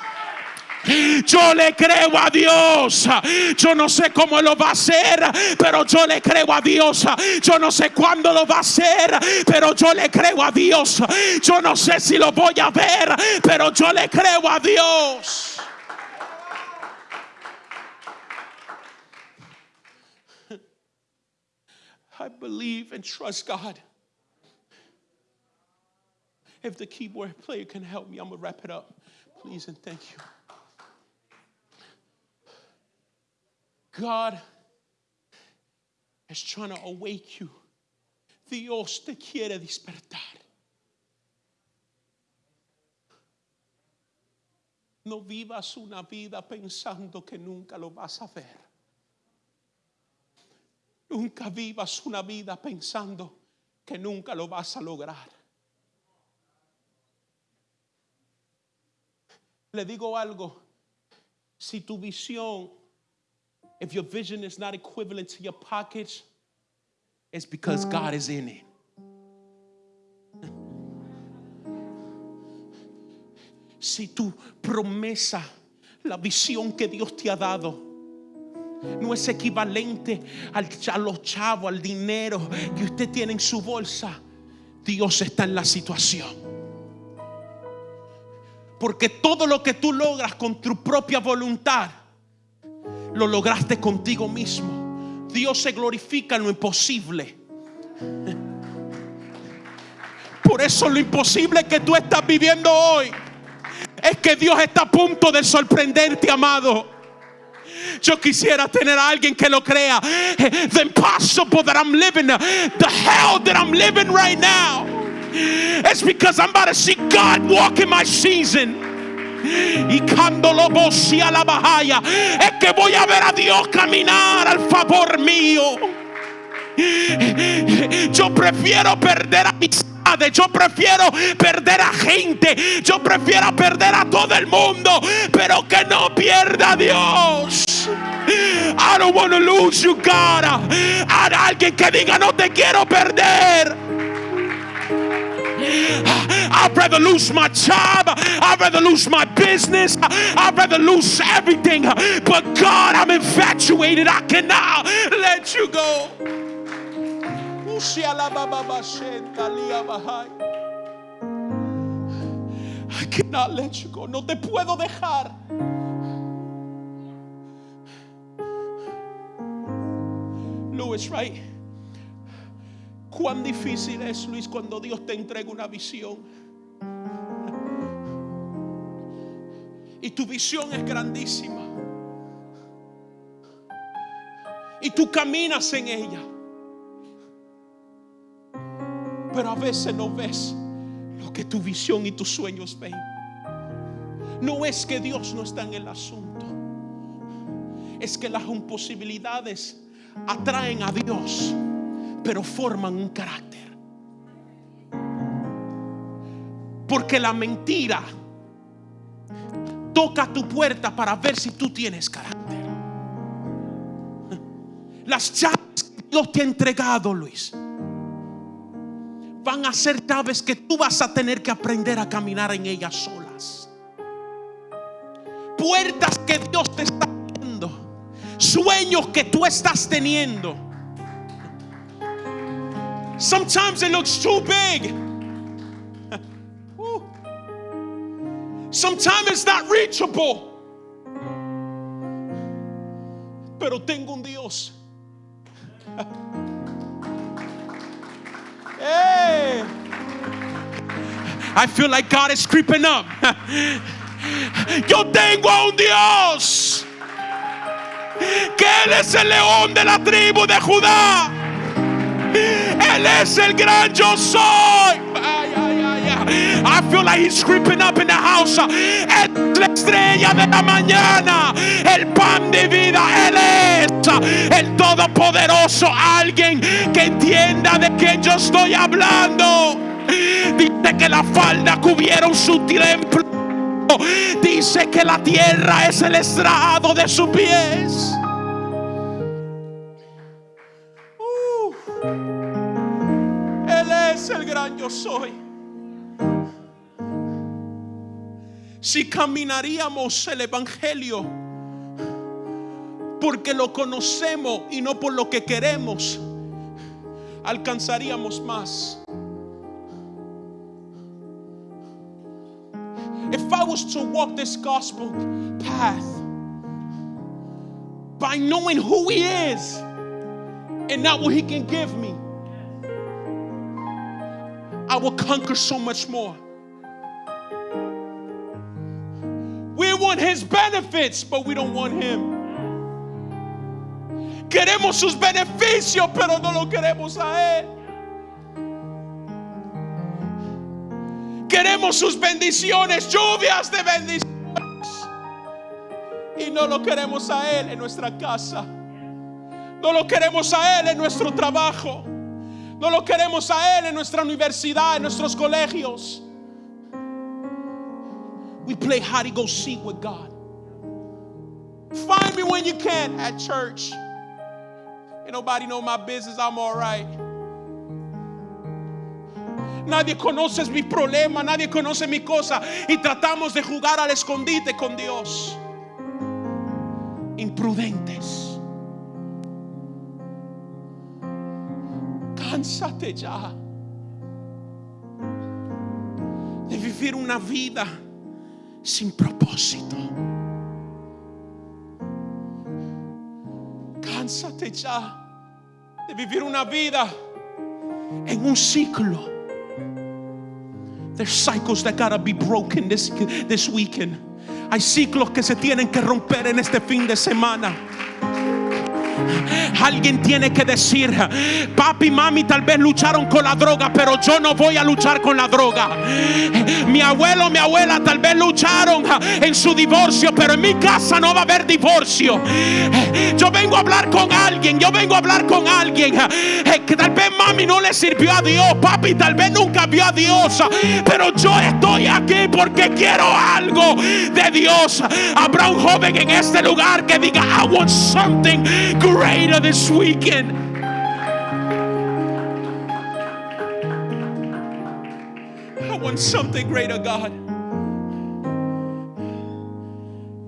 Yo le creo a Dios. Yo no sé cómo lo va a hacer, pero yo le creo a Dios. Yo no sé cuándo lo va a hacer, pero yo le creo a Dios. Yo no sé si lo voy a ver, pero yo le creo a Dios. I believe and trust God. If the keyboard player can help me, I'm gonna wrap it up. Please and thank you. God is trying to awake you. Dios te quiere despertar. No vivas una vida pensando que nunca lo vas a ver. Nunca vivas una vida pensando que nunca lo vas a lograr. Le digo algo, si tu visión if your vision is not equivalent to your pockets, it's because God is in it. Si tu promesa La visión que Dios te ha dado no es equivalente al, a los chavos, al dinero que usted tiene en su bolsa. Dios está en la situación. Porque todo lo que tú logras con tu propia voluntad, lo lograste contigo mismo. Dios se glorifica en lo imposible. Por eso lo imposible que tú estás viviendo hoy es que Dios está a punto de sorprenderte, amado. Yo quisiera tener a alguien que lo crea. The impossible that I'm living, the hell that I'm living right now. It's because I'm about to see God walk in my season. Y cuando lo voy a la bajaya, es que voy a ver a Dios caminar al favor mío. Yo prefiero perder amistades, yo prefiero perder a gente, yo prefiero perder a todo el mundo, pero que no pierda a Dios. I don't want to lose you, God. A alguien que diga no te quiero perder. I'd rather lose my job. I'd rather lose my business. I'd rather lose everything. But God, I'm infatuated. I cannot let you go. I cannot let you go. No te puedo dejar. Louis, right? Cuán difícil es, Luis, cuando Dios te entrega una visión. Y tu visión es grandísima. Y tú caminas en ella. Pero a veces no ves lo que tu visión y tus sueños ven. No es que Dios no está en el asunto. Es que las imposibilidades atraen a Dios, pero forman un carácter. Porque la mentira toca tu puerta para ver si tú tienes carácter. Las llaves que Dios te ha entregado, Luis, van a ser llaves que tú vas a tener que aprender a caminar en ellas solas. Puertas que Dios te está dando, sueños que tú estás teniendo. Sometimes it looks too big. Sometimes it's not reachable. Pero tengo un Dios. [laughs] Hey. I feel like God is creeping up. [laughs] Yo tengo a un Dios que Él es el león de la tribu de Judá. Él es el gran yo soy. I feel like he's creeping up in the house. Es la estrella de la mañana, el pan de vida. Él es el todopoderoso. Alguien que entienda de qué yo estoy hablando. Dice que la falda cubrieron su templo. Dice que la tierra es el estrado de sus pies. Él es el gran yo soy. Si caminaríamos el Evangelio porque lo conocemos y no por lo que queremos, alcanzaríamos más. If I was to walk this gospel path by knowing who He is and not what He can give me, I will conquer so much more. Want His benefits, but we don't want Him. Queremos sus beneficios, pero no lo queremos a Él. Queremos sus bendiciones, lluvias de bendiciones. Y no lo queremos a Él en nuestra casa. No lo queremos a Él en nuestro trabajo. No lo queremos a Él en nuestra universidad, en nuestros colegios. We play hide and go seek with God. Find me when you can at church. Ain't nobody know my business. I'm all right. Nadie conoce mi problema, nadie conoce mi cosa y tratamos de jugar al escondite con Dios. imprudentes. Cánsate ya de vivir una vida sin propósito. Cánsate ya de vivir una vida en un ciclo. There's cycles that gotta be broken this, this weekend. Hay ciclos que se tienen que romper en este fin de semana. Alguien tiene que decir, papi y mami tal vez lucharon con la droga, pero yo no voy a luchar con la droga. Mi abuelo, mi abuela tal vez lucharon en su divorcio, pero en mi casa no va a haber divorcio. Yo vengo a hablar con alguien, yo vengo a hablar con alguien que tal vez mami no le sirvió a Dios, papi tal vez nunca vio a Dios, pero yo estoy aquí porque quiero algo de Dios. Habrá un joven en este lugar que diga, I want something greater this weekend. I want something greater, God.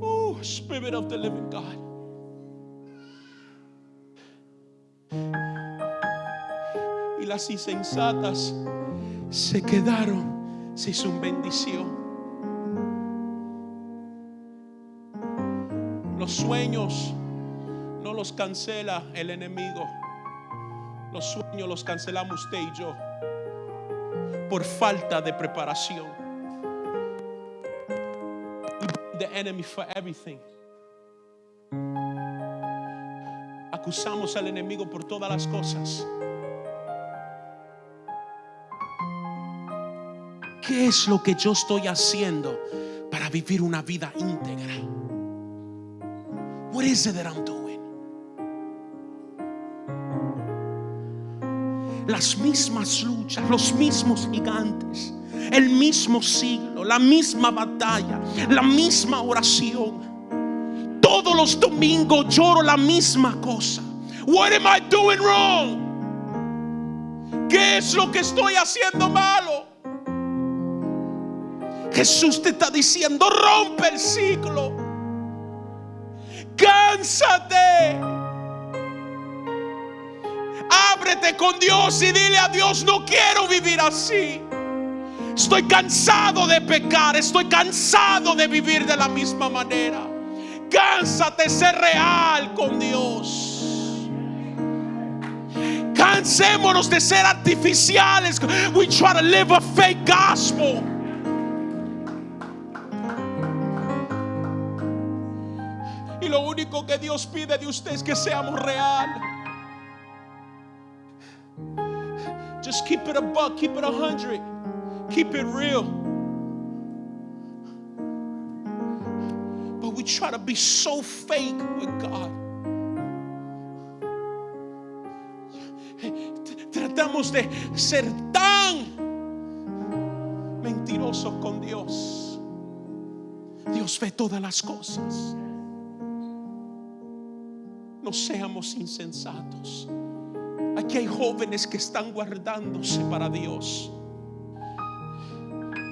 Oh, Spirit of the living God. Y las insensatas se quedaron sin su bendición. Los sueños no los cancela el enemigo. Los sueños los cancelamos usted y yo por falta de preparación. The enemy for everything. Acusamos al enemigo por todas las cosas. ¿Qué es lo que yo estoy haciendo para vivir una vida íntegra? What is it that I'm doing? Las mismas luchas, los mismos gigantes, el mismo siglo, la misma batalla, la misma oración. Todos los domingos lloro la misma cosa. What am I doing wrong? ¿Qué es lo que estoy haciendo malo? Jesús te está diciendo, rompe el ciclo. Cánsate. Ábrete con Dios y dile a Dios, no quiero vivir así. Estoy cansado de pecar, estoy cansado de vivir de la misma manera. Cánsate ser real con Dios. Cansémonos de ser artificiales. We try to live a fake gospel. Y lo único que Dios pide de usted es que seamos real. Just keep it a buck, keep it a hundred, keep it real. But we try to be so fake with God. Tratamos de ser tan mentirosos con Dios. Dios ve todas las cosas. No seamos insensatos. Aquí hay jóvenes que están guardándose para Dios.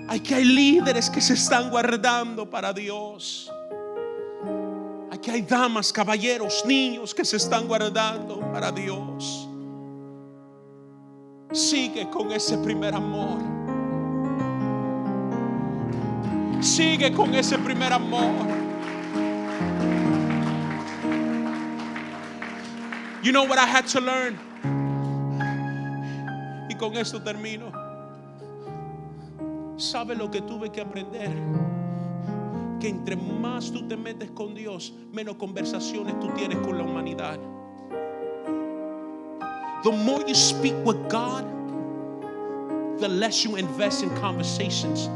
Aquí hay líderes que se están guardando para Dios. Aquí hay damas, caballeros, niños que se están guardando para Dios. Sigue con ese primer amor. Sigue con ese primer amor. You know what I had to learn? Con esto termino. ¿Sabe lo que tuve que aprender? Que entre más tú te metes con Dios, menos conversaciones tú tienes con la humanidad. The more you speak with God, the less you invest in conversations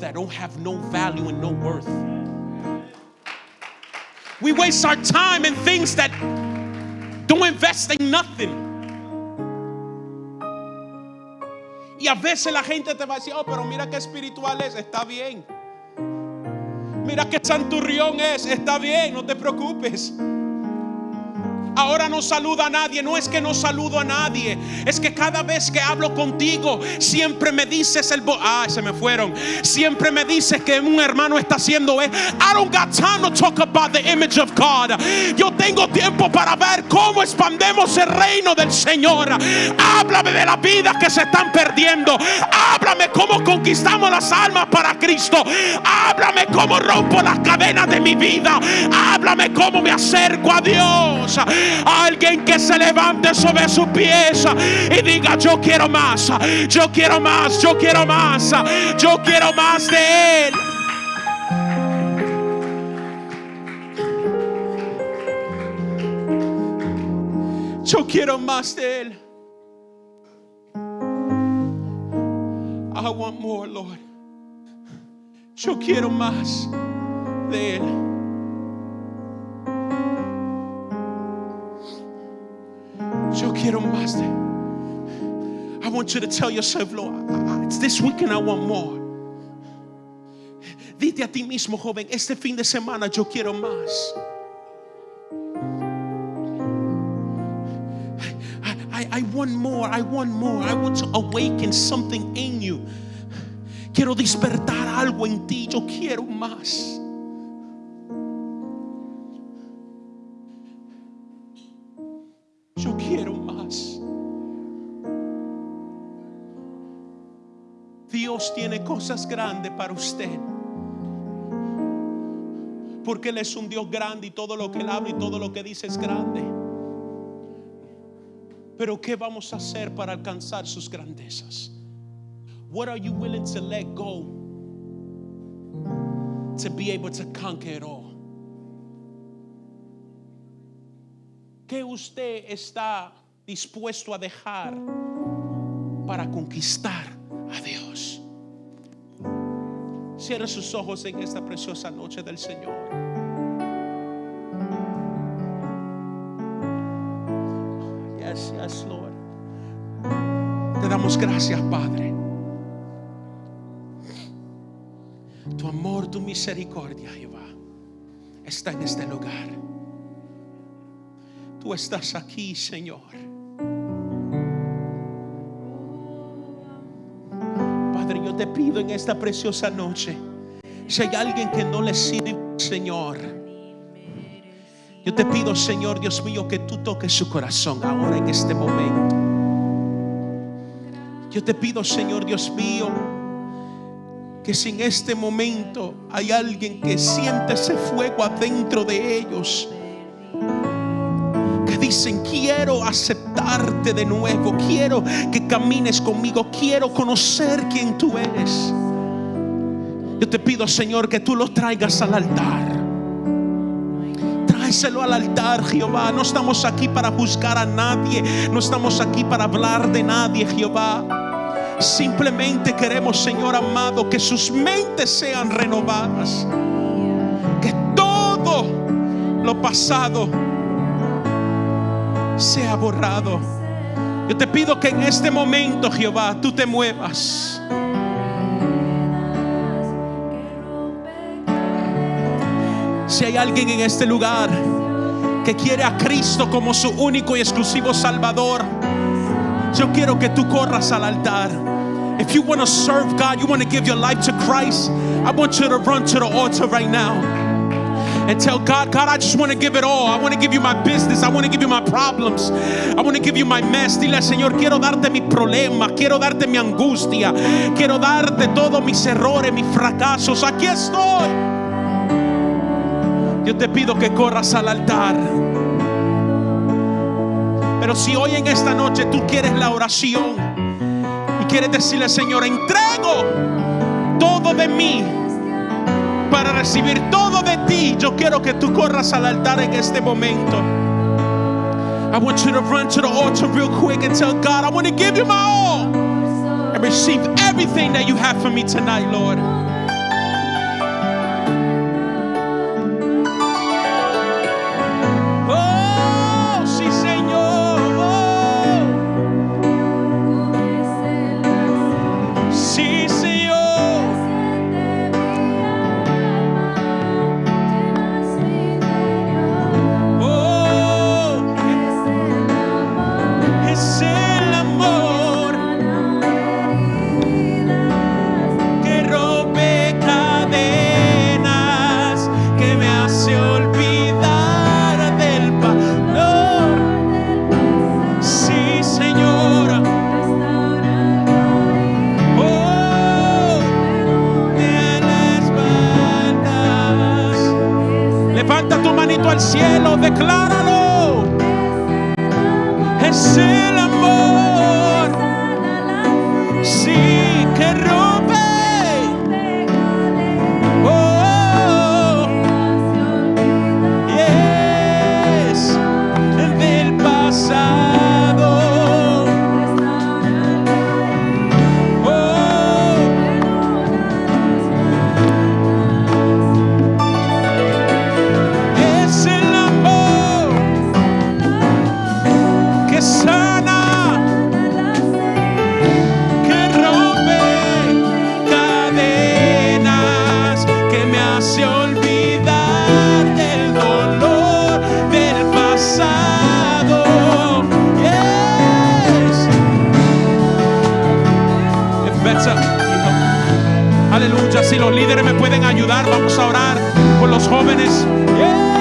that don't have no value and no worth. We waste our time in things that don't invest in nothing. Y a veces la gente te va a decir, oh, pero mira qué espiritual es, está bien. Mira qué santurrión es, está bien, no te preocupes. Ahora no saluda a nadie, no es que no saludo a nadie, es que cada vez que hablo contigo, siempre me dices el ah, se me fueron. Siempre me dices que un hermano está haciendo eh. I don't got time to talk about the image of God. Yo tengo tiempo para ver cómo expandemos el reino del Señor. Háblame de las vidas que se están perdiendo. Háblame cómo conquistamos las almas para Cristo. Háblame cómo rompo las cadenas de mi vida. Háblame cómo me acerco a Dios. Alguien que se levante sobre su pies y diga, yo quiero más, yo quiero más, yo quiero más, yo quiero más de Él. Yo quiero más de Él. I want more, Lord. Yo quiero más de Él. Yo quiero más de. I want you to tell yourself, Lord, it's this weekend I want more. Dite a ti mismo, joven, este fin de semana yo quiero más. I, I, I want more, I want more. I want to awaken something in you. Quiero despertar algo en ti, yo quiero más. Yo quiero más. Dios tiene cosas grandes para usted. Porque Él es un Dios grande y todo lo que Él habla y todo lo que dice es grande. Pero ¿qué vamos a hacer para alcanzar sus grandezas? What are you willing to let go to be able to conquer it all? ¿Qué usted está dispuesto a dejar para conquistar a Dios? Cierre sus ojos en esta preciosa noche del Señor. Yes, yes, Lord. Te damos gracias, Padre. Tu amor, tu misericordia, Jehová, está en este lugar. Tú estás aquí, Señor. Padre, yo te pido en esta preciosa noche, si hay alguien que no le sirve, Señor, yo te pido, Señor Dios mío, que tú toques su corazón ahora en este momento. Yo te pido, Señor Dios mío, que si en este momento hay alguien que siente ese fuego adentro de ellos, dicen, quiero aceptarte de nuevo, quiero que camines conmigo, quiero conocer quién tú eres. Yo te pido, Señor, que tú los traigas al altar. Tráeselo al altar, Jehová. No estamos aquí para buscar a nadie, no estamos aquí para hablar de nadie, Jehová. Simplemente queremos, Señor amado, que sus mentes sean renovadas. Que todo lo pasado sea borrado. Yo te pido que en este momento, Jehová, tú te muevas. Si hay alguien en este lugar que quiere a Cristo como su único y exclusivo Salvador, yo quiero que tú corras al altar. If you want to serve God, you want to give your life to Christ, I want you to run to the altar right now and tell God, God, I just want to give it all. I want to give you my business. I want to give you my problems. I want to give you my mess. Dile, Señor, quiero darte mis problemas, quiero darte mi angustia, quiero darte todos mis errores, mis fracasos. Aquí estoy. Yo te pido que corras al altar. Pero si hoy en esta noche tú quieres la oración y quieres decirle, Señor, entrego todo de mí para recibir todo de ti, yo quiero que tú corras al altar en este momento. I want you to run to the altar real quick and tell God, I want to give you my all and receive everything that you have for me tonight, Lord. Ayudar, vamos a orar por los jóvenes. Yes.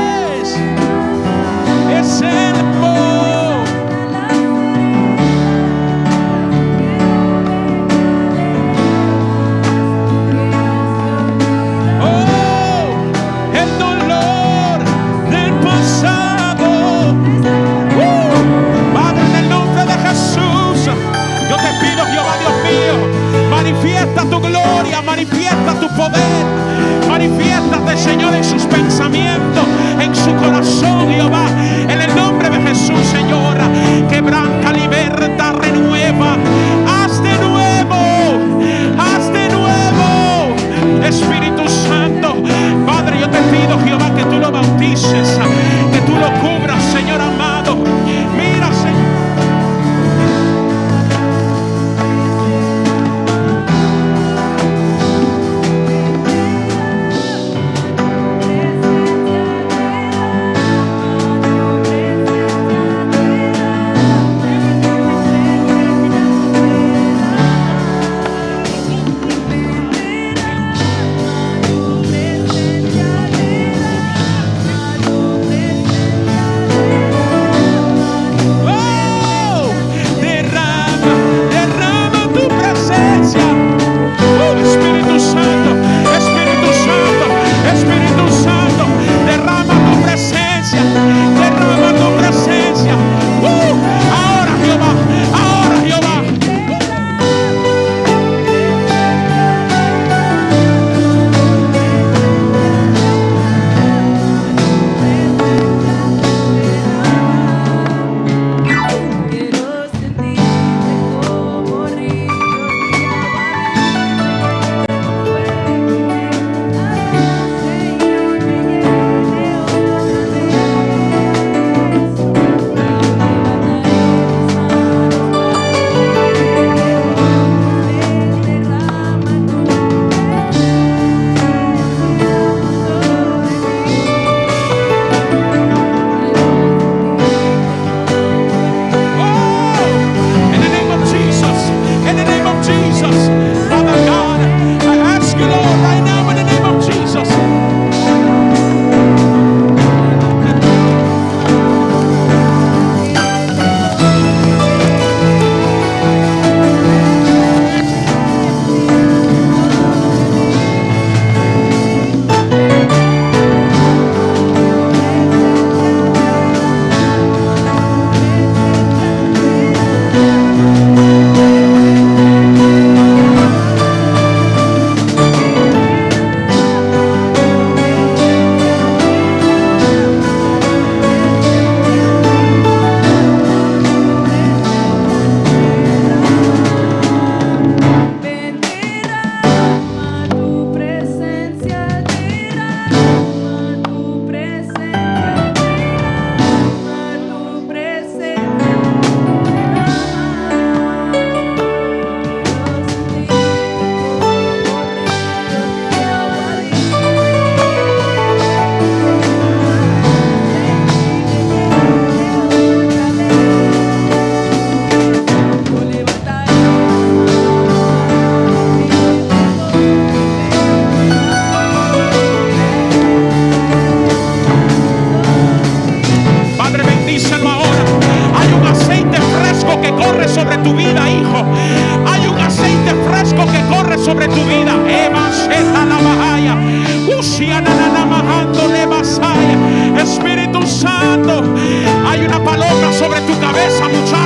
sobre tu cabeza, muchacho.